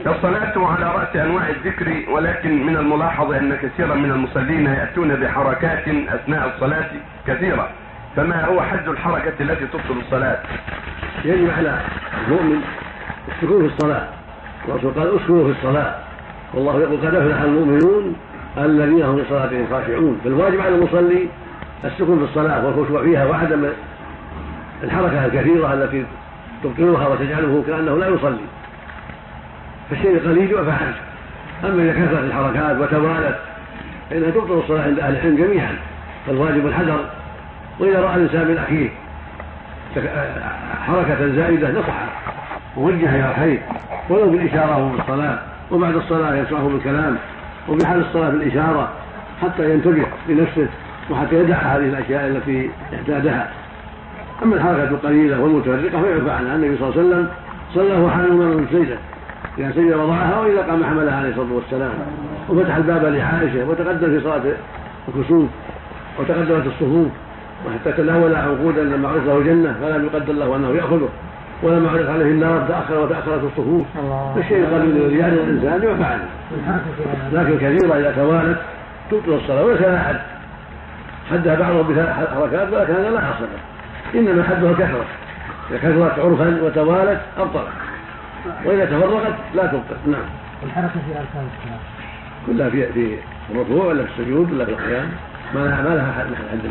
الصلاة على رأس أنواع الذكر ولكن من الملاحظ أن كثيرا من المصلين يأتون بحركات أثناء الصلاة كثيرة. فما هو حد الحركة التي تبطل الصلاة؟ يجب على المؤمن السكون في الصلاة. الرسول قال اسكنوا في الصلاة. والله يقول قد أفلح المؤمنون الذين هم في صلاتهم خاشعون. فالواجب على المصلي السكون في الصلاة والخشوع فيها وعدم الحركة الكثيرة التي تبطلها وتجعله كأنه لا يصلي. فالشيء القليل يعفى عنه أما إذا كثرت الحركات وتوالت فإنها تبطل الصلاة عند أهل العلم جميعا فالواجب الحذر. وإذا رأى الإنسان من أخيه حركة زائدة نصحه ووجه إلى الخير ولو بالإشارة وهو بالصلاة وبعد الصلاة ينصحه بالكلام وبحال الصلاة بالإشارة حتى ينتبه لنفسه وحتى يدع هذه الأشياء التي اعتادها. أما الحركة القليلة والمتفرقة فيعفى عنها النبي صلى الله عليه وسلم صلى وهو حال من سجده إذا سجد وضعها وإذا قام حملها عليه الصلاة والسلام. وفتح الباب لعائشة وتقدم في صلاة الكسوف وتقدمت الصفوف وحتى تناول عنقودا لما عرف له الجنة فلم يقدر له أنه يأخذه. ولما عرف عليه النار تأخر وتأخرت الصفوف. فالشيء القليل الذي يعني الإنسان عنه لكن كثيرا إذا توالت تبطل الصلاة وليس لها حد. حدها بعضهم بثلاث حركات ولكن هذا لا حصل إنما حدها الكثرة إذا كثرت عرفا وتوالت أبطلت. وإذا تفرقت لا تبطل. نعم. الحركة في أركان الصلاة. كلها في في الركوع ولا في السجود ولا في القيام. ما لها ما لها حد